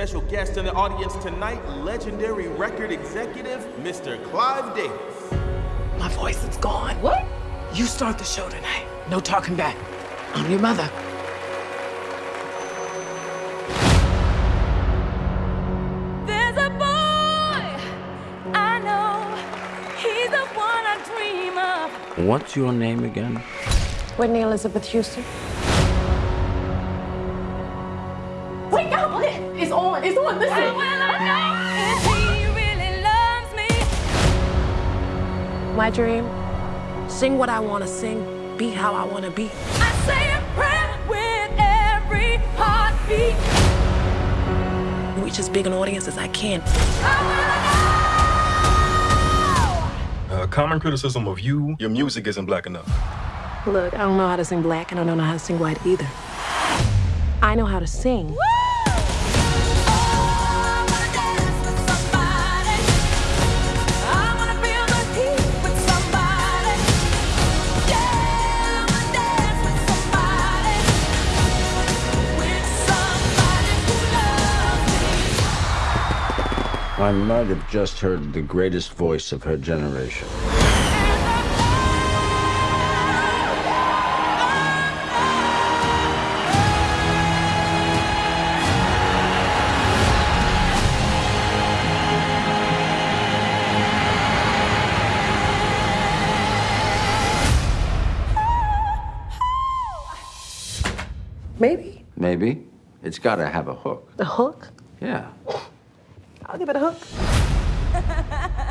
Special guest in the audience tonight, legendary record executive, Mr. Clive Davis. My voice is gone. What? You start the show tonight. No talking back. I'm your mother. There's a boy I know. He's the one I dream of. What's your name again? Whitney Elizabeth Houston. Wake up! It's on. It's on. Listen. How will I know if really? My dream. Sing what I want to sing. Be how I want to be. I say a prayer with every heartbeat. Reach as big an audience as I can. How will I Uh, common criticism of you, your music isn't black enough. Look, I don't know how to sing black, and I don't know how to sing white either. I know how to sing. know? I might have just heard the greatest voice of her generation. Maybe. Maybe. It's got to have a hook. A hook? Yeah. I'll give it a hook.